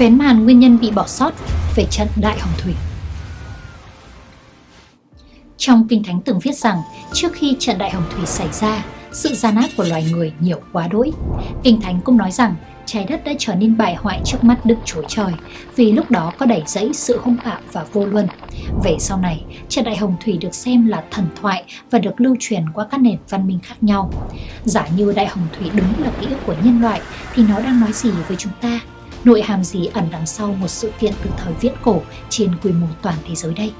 Vén màn nguyên nhân bị bỏ sót về trận Đại Hồng Thủy Trong Kinh Thánh từng viết rằng trước khi trận Đại Hồng Thủy xảy ra, sự gian ác của loài người nhiều quá đỗi. Kinh Thánh cũng nói rằng trái đất đã trở nên bại hoại trước mắt Đức Chúa Trời vì lúc đó có đẩy dẫy sự hung bạo và vô luân. Về sau này, trận đại hồng thủy được xem là thần thoại và được lưu truyền qua các nền văn minh khác nhau. Giả như đại hồng thủy đúng là ký ức của nhân loại thì nó đang nói gì với chúng ta? Nội hàm gì ẩn đằng sau một sự kiện từ thời viễn cổ trên quy mô toàn thế giới đây?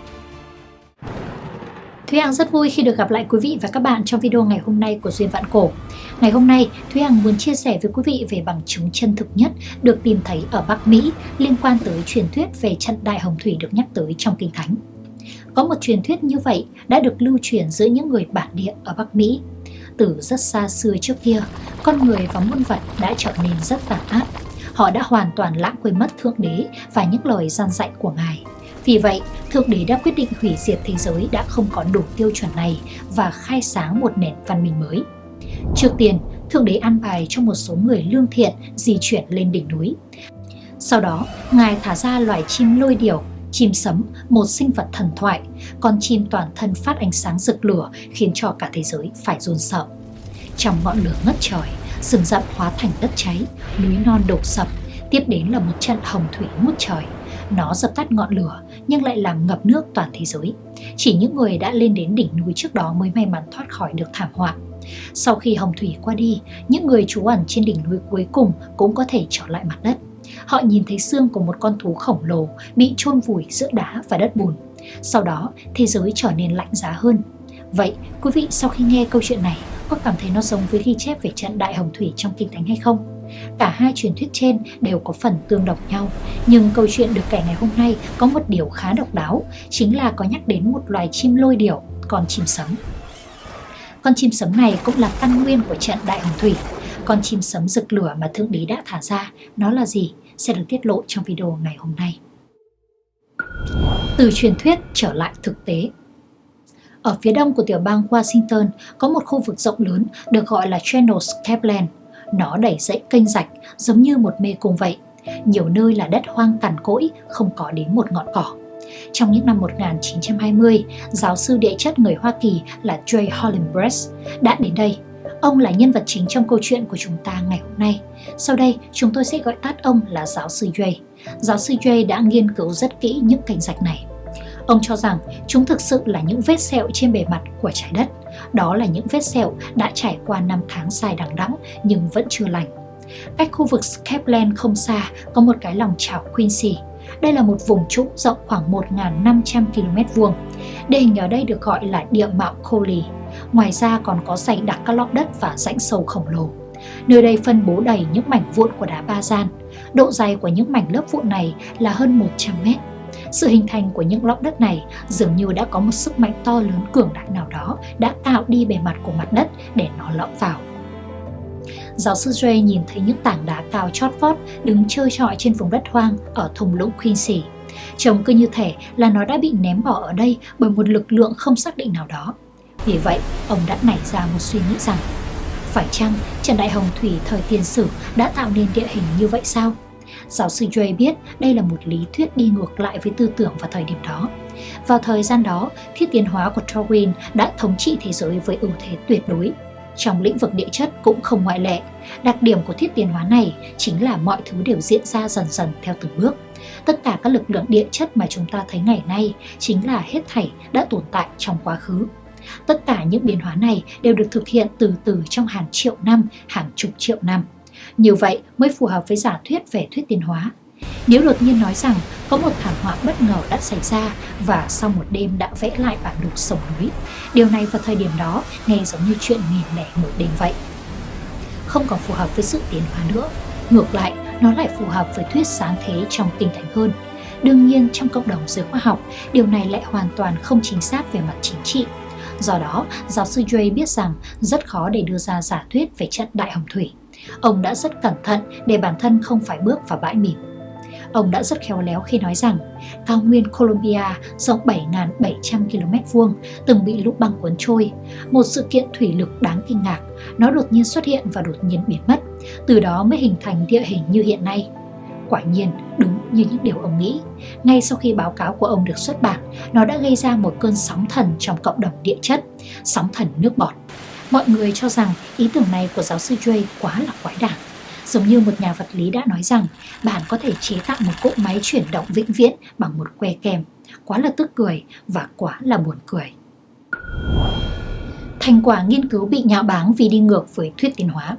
Thúy Hằng rất vui khi được gặp lại quý vị và các bạn trong video ngày hôm nay của Duyên Vạn Cổ. Ngày hôm nay, Thúy Hằng muốn chia sẻ với quý vị về bằng chứng chân thực nhất được tìm thấy ở Bắc Mỹ liên quan tới truyền thuyết về trận Đại Hồng Thủy được nhắc tới trong Kinh Thánh. Có một truyền thuyết như vậy đã được lưu truyền giữa những người bản địa ở Bắc Mỹ. Từ rất xa xưa trước kia, con người và muôn vật đã trở nên rất tàn ác. Họ đã hoàn toàn lãng quên mất Thượng Đế và những lời gian dạy của Ngài. Vì vậy, Thượng Đế đã quyết định hủy diệt thế giới đã không có đủ tiêu chuẩn này và khai sáng một nền văn minh mới. Trước tiên, Thượng Đế an bài cho một số người lương thiện di chuyển lên đỉnh núi. Sau đó, Ngài thả ra loài chim lôi điểu, chim sấm, một sinh vật thần thoại, con chim toàn thân phát ánh sáng rực lửa khiến cho cả thế giới phải run sợ. Trong ngọn lửa ngất trời, rừng rậm hóa thành đất cháy, núi non đổ sập, tiếp đến là một trận hồng thủy ngút trời. Nó dập tắt ngọn lửa nhưng lại làm ngập nước toàn thế giới. Chỉ những người đã lên đến đỉnh núi trước đó mới may mắn thoát khỏi được thảm họa. Sau khi hồng thủy qua đi, những người trú ẩn trên đỉnh núi cuối cùng cũng có thể trở lại mặt đất. Họ nhìn thấy xương của một con thú khổng lồ bị chôn vùi giữa đá và đất bùn. Sau đó, thế giới trở nên lạnh giá hơn. Vậy, quý vị sau khi nghe câu chuyện này có cảm thấy nó giống với ghi chép về trận Đại Hồng Thủy trong Kinh Thánh hay không? Cả hai truyền thuyết trên đều có phần tương đồng nhau, nhưng câu chuyện được kể ngày hôm nay có một điều khá độc đáo, chính là có nhắc đến một loài chim lôi điểu, con chim sấm. Con chim sấm này cũng là căn nguyên của trận Đại Hồng Thủy. Con chim sấm rực lửa mà Thượng Đế đã thả ra, nó là gì sẽ được tiết lộ trong video ngày hôm nay. Từ truyền thuyết trở lại thực tế ở phía đông của tiểu bang Washington có một khu vực rộng lớn được gọi là Channels Capland nó đẩy dậy kênh rạch giống như một mê cung vậy. Nhiều nơi là đất hoang cằn cỗi, không có đến một ngọn cỏ. Trong những năm 1920, giáo sư địa chất người Hoa Kỳ là Jay Hollenbrecht đã đến đây. Ông là nhân vật chính trong câu chuyện của chúng ta ngày hôm nay. Sau đây, chúng tôi sẽ gọi tắt ông là giáo sư Jay. Giáo sư Jay đã nghiên cứu rất kỹ những kênh rạch này. Ông cho rằng chúng thực sự là những vết sẹo trên bề mặt của trái đất. Đó là những vết sẹo đã trải qua năm tháng dài đằng đẵng nhưng vẫn chưa lành. Cách khu vực Skepland không xa có một cái lòng chảo Quincy. Đây là một vùng trũng rộng khoảng 1.500 km vuông. Địa hình ở đây được gọi là địa mạo Coley. Ngoài ra còn có dày đặc các lõm đất và rãnh sâu khổng lồ. Nơi đây phân bố đầy những mảnh vụn của đá ba gian. Độ dày của những mảnh lớp vụn này là hơn 100 mét. Sự hình thành của những lõm đất này dường như đã có một sức mạnh to lớn cường đại nào đó đã tạo đi bề mặt của mặt đất để nó lõm vào. Giáo sư Dre nhìn thấy những tảng đá cao chót vót đứng chơi trọi trên vùng đất hoang ở thung lũng Quincy. Trông cứ như thể là nó đã bị ném bỏ ở đây bởi một lực lượng không xác định nào đó. Vì vậy, ông đã nảy ra một suy nghĩ rằng phải chăng Trần Đại Hồng Thủy thời tiền sử đã tạo nên địa hình như vậy sao? Giáo sư Dre biết đây là một lý thuyết đi ngược lại với tư tưởng vào thời điểm đó. Vào thời gian đó, thiết tiến hóa của Darwin đã thống trị thế giới với ưu thế tuyệt đối. Trong lĩnh vực địa chất cũng không ngoại lệ. Đặc điểm của thiết tiến hóa này chính là mọi thứ đều diễn ra dần dần theo từng bước. Tất cả các lực lượng địa chất mà chúng ta thấy ngày nay chính là hết thảy đã tồn tại trong quá khứ. Tất cả những biến hóa này đều được thực hiện từ từ trong hàng triệu năm, hàng chục triệu năm. Như vậy mới phù hợp với giả thuyết về thuyết tiến hóa. Nếu đột nhiên nói rằng có một thảm họa bất ngờ đã xảy ra và sau một đêm đã vẽ lại bản đồ sông núi, điều này vào thời điểm đó nghe giống như chuyện nghìn lẻ một đêm vậy. Không còn phù hợp với sự tiến hóa nữa, ngược lại nó lại phù hợp với thuyết sáng thế trong tinh thần hơn. Đương nhiên trong cộng đồng giới khoa học, điều này lại hoàn toàn không chính xác về mặt chính trị. Do đó, giáo sư Dre biết rằng rất khó để đưa ra giả thuyết về trận đại hồng thủy. Ông đã rất cẩn thận để bản thân không phải bước vào bãi mìn. Ông đã rất khéo léo khi nói rằng cao nguyên Colombia rộng 7.700 km vuông từng bị lũ băng cuốn trôi, một sự kiện thủy lực đáng kinh ngạc. Nó đột nhiên xuất hiện và đột nhiên biến mất, từ đó mới hình thành địa hình như hiện nay. Quả nhiên, đúng như những điều ông nghĩ. Ngay sau khi báo cáo của ông được xuất bản, nó đã gây ra một cơn sóng thần trong cộng đồng địa chất, sóng thần nước bọt. Mọi người cho rằng ý tưởng này của giáo sư Jay quá là quái đản. Giống như một nhà vật lý đã nói rằng, bạn có thể chế tạo một cỗ máy chuyển động vĩnh viễn bằng một que kem. Quá là tức cười và quá là buồn cười. Thành quả nghiên cứu bị nhạo báng vì đi ngược với thuyết tiến hóa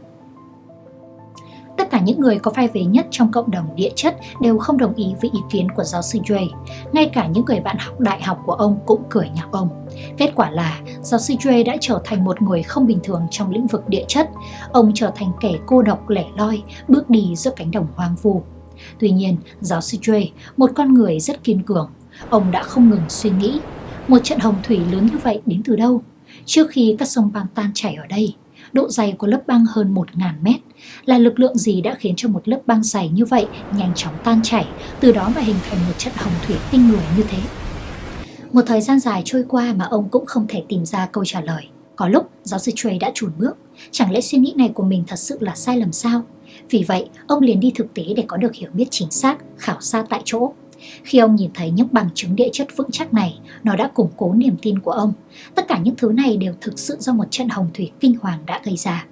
những người có vai vế nhất trong cộng đồng địa chất đều không đồng ý với ý kiến của giáo sư Dre. Ngay cả những người bạn học đại học của ông cũng cười nhạo ông. Kết quả là giáo sư Dre đã trở thành một người không bình thường trong lĩnh vực địa chất. Ông trở thành kẻ cô độc lẻ loi, bước đi giữa cánh đồng hoang vu. Tuy nhiên, giáo sư Dre, một con người rất kiên cường, ông đã không ngừng suy nghĩ. Một trận hồng thủy lớn như vậy đến từ đâu? Trước khi các sông băng tan chảy ở đây, độ dày của lớp băng hơn 1.000 mét. Là lực lượng gì đã khiến cho một lớp băng dày như vậy nhanh chóng tan chảy, từ đó mà hình thành một trận hồng thủy tinh người như thế? Một thời gian dài trôi qua mà ông cũng không thể tìm ra câu trả lời. Có lúc giáo sư Trey đã chùn bước, chẳng lẽ suy nghĩ này của mình thật sự là sai lầm sao? Vì vậy, ông liền đi thực tế để có được hiểu biết chính xác, khảo sát tại chỗ. Khi ông nhìn thấy những bằng chứng địa chất vững chắc này, nó đã củng cố niềm tin của ông. Tất cả những thứ này đều thực sự do một trận hồng thủy kinh hoàng đã gây ra.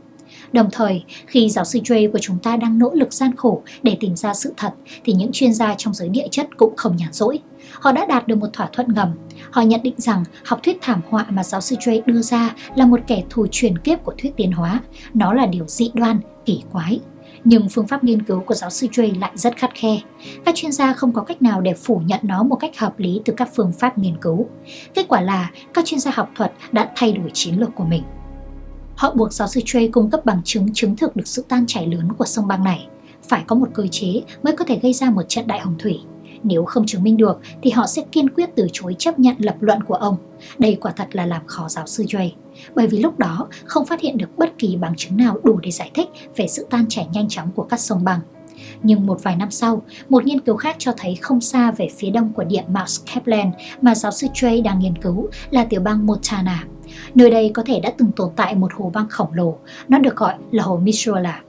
Đồng thời, khi giáo sư Dre của chúng ta đang nỗ lực gian khổ để tìm ra sự thật, thì những chuyên gia trong giới địa chất cũng không nhàn rỗi. Họ đã đạt được một thỏa thuận ngầm. Họ nhận định rằng học thuyết thảm họa mà giáo sư Dre đưa ra là một kẻ thù truyền kiếp của thuyết tiến hóa. Nó là điều dị đoan, kỳ quái, nhưng phương pháp nghiên cứu của giáo sư Jay lại rất khắt khe. Các chuyên gia không có cách nào để phủ nhận nó một cách hợp lý từ các phương pháp nghiên cứu. Kết quả là, các chuyên gia học thuật đã thay đổi chiến lược của mình. Họ buộc giáo sư Jay cung cấp bằng chứng chứng thực được sự tan chảy lớn của sông băng này. Phải có một cơ chế mới có thể gây ra một trận đại hồng thủy. Nếu không chứng minh được thì họ sẽ kiên quyết từ chối chấp nhận lập luận của ông. Đây quả thật là làm khó giáo sư Jay, bởi vì lúc đó không phát hiện được bất kỳ bằng chứng nào đủ để giải thích về sự tan chảy nhanh chóng của các sông băng. Nhưng một vài năm sau, một nghiên cứu khác cho thấy không xa về phía đông của địa Mount Kaplan mà giáo sư Trey đang nghiên cứu là tiểu bang Montana. Nơi đây có thể đã từng tồn tại một hồ băng khổng lồ, nó được gọi là hồ Missoula.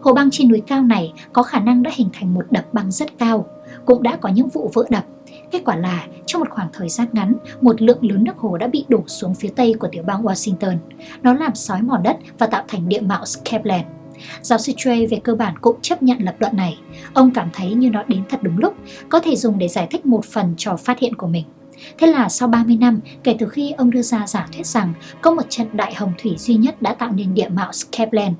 Hồ băng trên núi cao này có khả năng đã hình thành một đập băng rất cao, cũng đã có những vụ vỡ đập Kết quả là, trong một khoảng thời gian ngắn, một lượng lớn nước hồ đã bị đổ xuống phía tây của tiểu bang Washington. Nó làm sói mòn đất và tạo thành địa mạo Skepland. Giáo sư Trey về cơ bản cũng chấp nhận lập luận này. Ông cảm thấy như nó đến thật đúng lúc, có thể dùng để giải thích một phần cho phát hiện của mình. Thế là sau 30 năm kể từ khi ông đưa ra giả thuyết rằng có một trận đại hồng thủy duy nhất đã tạo nên địa mạo Skepland.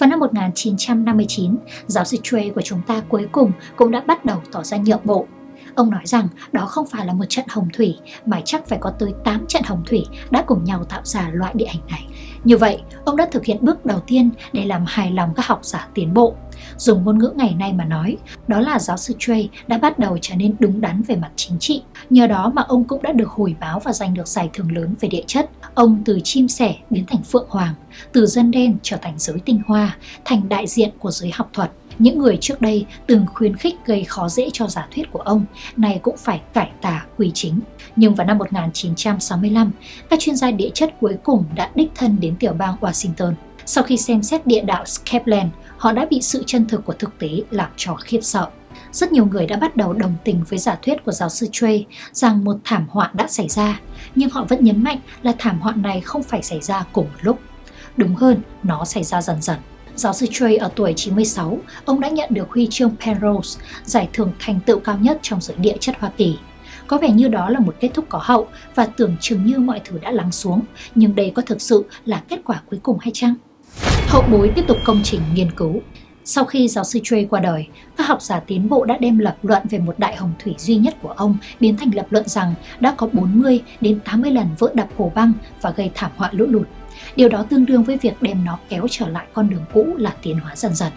Vào năm 1959, giáo sư Trey của chúng ta cuối cùng cũng đã bắt đầu tỏ ra nhượng bộ Ông nói rằng đó không phải là một trận hồng thủy mà chắc phải có tới 8 trận hồng thủy đã cùng nhau tạo ra loại địa hình này. Như vậy, ông đã thực hiện bước đầu tiên để làm hài lòng các học giả tiến bộ. Dùng ngôn ngữ ngày nay mà nói, đó là giáo sư Trey đã bắt đầu trở nên đúng đắn về mặt chính trị. Nhờ đó mà ông cũng đã được hồi báo và giành được giải thưởng lớn về địa chất. Ông từ chim sẻ biến thành phượng hoàng, từ dân đen trở thành giới tinh hoa, thành đại diện của giới học thuật những người trước đây từng khuyến khích gây khó dễ cho giả thuyết của ông, này cũng phải cải tà quy chính. Nhưng vào năm 1965, các chuyên gia địa chất cuối cùng đã đích thân đến tiểu bang Washington. Sau khi xem xét địa đạo Skepland, họ đã bị sự chân thực của thực tế làm cho khiếp sợ. Rất nhiều người đã bắt đầu đồng tình với giả thuyết của giáo sư Trey rằng một thảm họa đã xảy ra, nhưng họ vẫn nhấn mạnh là thảm họa này không phải xảy ra cùng một lúc. Đúng hơn, nó xảy ra dần dần. Giáo sư Trey ở tuổi 96, ông đã nhận được huy chương Penrose, giải thưởng thành tựu cao nhất trong giới địa chất Hoa Kỳ. Có vẻ như đó là một kết thúc có hậu và tưởng chừng như mọi thứ đã lắng xuống, nhưng đây có thực sự là kết quả cuối cùng hay chăng? Hậu bối tiếp tục công trình nghiên cứu. Sau khi giáo sư Trey qua đời, các học giả tiến bộ đã đem lập luận về một đại hồng thủy duy nhất của ông biến thành lập luận rằng đã có 40 đến 80 lần vỡ đập hồ băng và gây thảm họa lũ lụt. Điều đó tương đương với việc đem nó kéo trở lại con đường cũ là tiến hóa dần dần.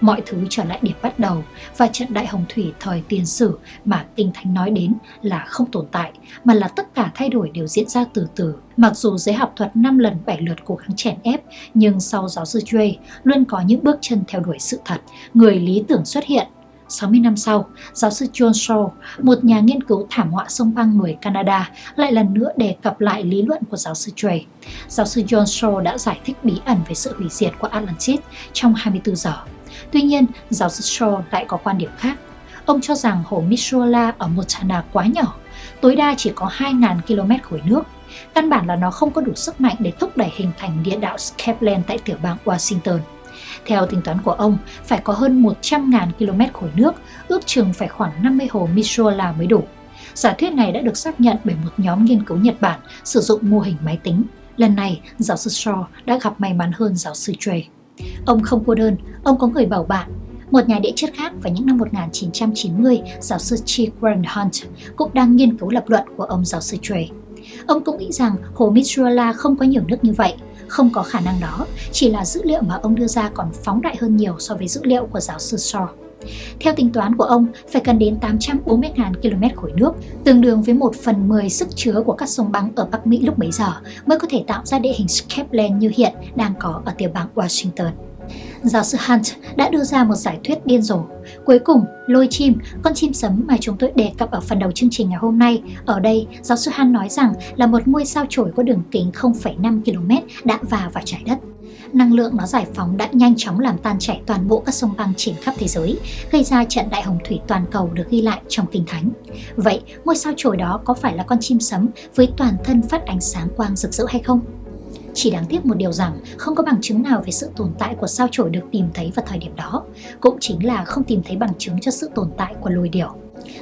Mọi thứ trở lại điểm bắt đầu và trận đại hồng thủy thời tiền sử mà Kinh Thánh nói đến là không tồn tại, mà là tất cả thay đổi đều diễn ra từ từ. Mặc dù giới học thuật 5 lần 7 lượt cố gắng chèn ép, nhưng sau giáo sư Dre luôn có những bước chân theo đuổi sự thật. Người lý tưởng xuất hiện 60 năm sau, giáo sư John Shaw, một nhà nghiên cứu thảm họa sông băng người Canada, lại lần nữa đề cập lại lý luận của giáo sư Dre. Giáo sư John Shaw đã giải thích bí ẩn về sự hủy diệt của Atlantis trong 24 giờ. Tuy nhiên, giáo sư Shaw lại có quan điểm khác. ông cho rằng hồ Mishula ở Montana quá nhỏ, tối đa chỉ có 2.000 km khối nước. Căn bản là nó không có đủ sức mạnh để thúc đẩy hình thành địa đạo Scapland tại tiểu bang Washington. Theo tính toán của ông, phải có hơn 100.000 km khối nước, ước chừng phải khoảng 50 hồ Mishula mới đủ. Giả thuyết này đã được xác nhận bởi một nhóm nghiên cứu Nhật Bản sử dụng mô hình máy tính. Lần này, giáo sư Shaw đã gặp may mắn hơn giáo sư Trey. Ông không cô đơn, ông có người bảo bạn. Một nhà địa chất khác vào những năm 1990, giáo sư Chi Warren Hunt cũng đang nghiên cứu lập luận của ông giáo sư Trey. Ông cũng nghĩ rằng hồ Mitsuala không có nhiều nước như vậy, không có khả năng đó, chỉ là dữ liệu mà ông đưa ra còn phóng đại hơn nhiều so với dữ liệu của giáo sư Shaw. Theo tính toán của ông, phải cần đến 840.000 km khối nước, tương đương với 1 phần 10 sức chứa của các sông băng ở Bắc Mỹ lúc bấy giờ mới có thể tạo ra địa hình Scapland như hiện đang có ở tiểu bang Washington. Giáo sư Hunt đã đưa ra một giải thuyết điên rồ. Cuối cùng, lôi chim, con chim sấm mà chúng tôi đề cập ở phần đầu chương trình ngày hôm nay, ở đây giáo sư Hunt nói rằng là một ngôi sao chổi có đường kính 0,5 km đã vào vào trái đất năng lượng nó giải phóng đã nhanh chóng làm tan chảy toàn bộ các sông băng trên khắp thế giới, gây ra trận đại hồng thủy toàn cầu được ghi lại trong kinh thánh. Vậy, ngôi sao chổi đó có phải là con chim sấm với toàn thân phát ánh sáng quang rực rỡ hay không? Chỉ đáng tiếc một điều rằng không có bằng chứng nào về sự tồn tại của sao chổi được tìm thấy vào thời điểm đó, cũng chính là không tìm thấy bằng chứng cho sự tồn tại của lôi điểu.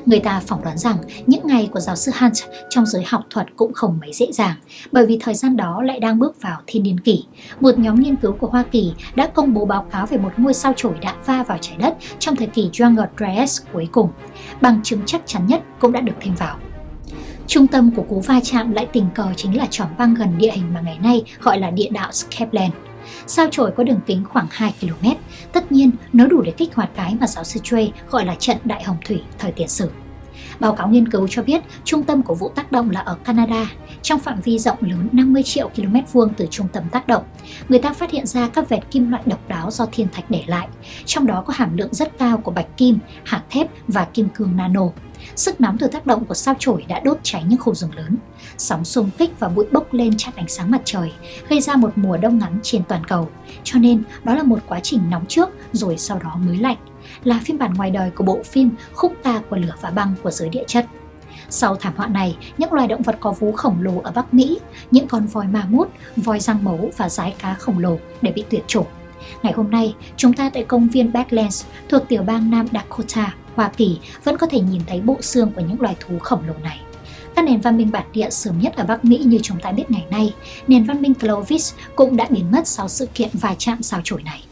Người ta phỏng đoán rằng những ngày của giáo sư Hunt trong giới học thuật cũng không mấy dễ dàng, bởi vì thời gian đó lại đang bước vào thiên niên kỷ. Một nhóm nghiên cứu của Hoa Kỳ đã công bố báo cáo về một ngôi sao chổi đã va vào trái đất trong thời kỳ Younger Dryas cuối cùng. Bằng chứng chắc chắn nhất cũng đã được thêm vào. Trung tâm của cú va chạm lại tình cờ chính là tròn băng gần địa hình mà ngày nay gọi là địa đạo Skepland. Sao chổi có đường kính khoảng 2 km, tất nhiên nó đủ để kích hoạt cái mà giáo sư Trey gọi là trận đại hồng thủy thời tiền sử. Báo cáo nghiên cứu cho biết trung tâm của vụ tác động là ở Canada, trong phạm vi rộng lớn 50 triệu km vuông từ trung tâm tác động. Người ta phát hiện ra các vệt kim loại độc đáo do thiên thạch để lại, trong đó có hàm lượng rất cao của bạch kim, hạt thép và kim cương nano. Sức nóng từ tác động của sao chổi đã đốt cháy những khu rừng lớn. Sóng xung kích và bụi bốc lên chặn ánh sáng mặt trời, gây ra một mùa đông ngắn trên toàn cầu. Cho nên, đó là một quá trình nóng trước rồi sau đó mới lạnh, là phiên bản ngoài đời của bộ phim Khúc ca của lửa và băng của giới địa chất. Sau thảm họa này, những loài động vật có vú khổng lồ ở Bắc Mỹ, những con voi ma mút, voi răng mấu và rái cá khổng lồ đều bị tuyệt chủng. Ngày hôm nay, chúng ta tại công viên Badlands thuộc tiểu bang Nam Dakota Hoa Kỳ vẫn có thể nhìn thấy bộ xương của những loài thú khổng lồ này. Các nền văn minh bản địa sớm nhất ở Bắc Mỹ như chúng ta biết ngày nay, nền văn minh Clovis cũng đã biến mất sau sự kiện va chạm sao chổi này.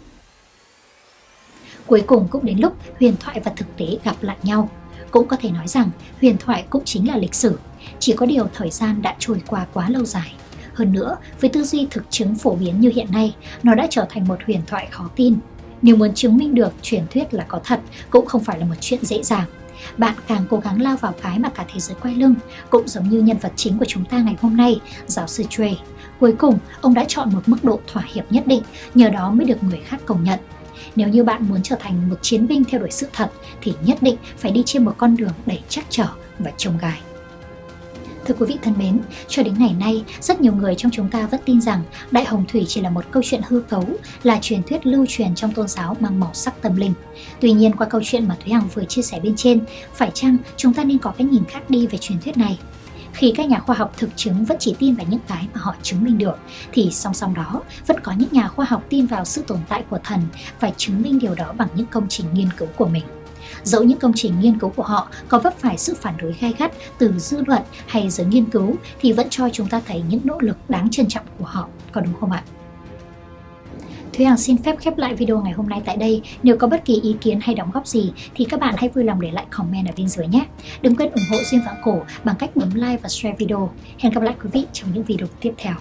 Cuối cùng cũng đến lúc huyền thoại và thực tế gặp lại nhau. Cũng có thể nói rằng huyền thoại cũng chính là lịch sử, chỉ có điều thời gian đã trôi qua quá lâu dài. Hơn nữa, với tư duy thực chứng phổ biến như hiện nay, nó đã trở thành một huyền thoại khó tin, nếu muốn chứng minh được truyền thuyết là có thật cũng không phải là một chuyện dễ dàng. Bạn càng cố gắng lao vào cái mà cả thế giới quay lưng, cũng giống như nhân vật chính của chúng ta ngày hôm nay, giáo sư Trey. Cuối cùng, ông đã chọn một mức độ thỏa hiệp nhất định, nhờ đó mới được người khác công nhận. Nếu như bạn muốn trở thành một chiến binh theo đuổi sự thật thì nhất định phải đi trên một con đường đầy chắc trở và trông gai. Thưa quý vị thân mến, cho đến ngày nay, rất nhiều người trong chúng ta vẫn tin rằng Đại Hồng Thủy chỉ là một câu chuyện hư cấu, là truyền thuyết lưu truyền trong tôn giáo mang màu sắc tâm linh. Tuy nhiên qua câu chuyện mà Thúy Hằng vừa chia sẻ bên trên, phải chăng chúng ta nên có cái nhìn khác đi về truyền thuyết này? Khi các nhà khoa học thực chứng vẫn chỉ tin vào những cái mà họ chứng minh được, thì song song đó vẫn có những nhà khoa học tin vào sự tồn tại của thần và chứng minh điều đó bằng những công trình nghiên cứu của mình. Dẫu những công trình nghiên cứu của họ có vấp phải sự phản đối gai gắt từ dư luận hay giới nghiên cứu thì vẫn cho chúng ta thấy những nỗ lực đáng trân trọng của họ, có đúng không ạ? Thúy Hằng xin phép khép lại video ngày hôm nay tại đây. Nếu có bất kỳ ý kiến hay đóng góp gì, thì các bạn hãy vui lòng để lại comment ở bên dưới nhé. Đừng quên ủng hộ Duyên Vạn Cổ bằng cách bấm like và share video. Hẹn gặp lại quý vị trong những video tiếp theo.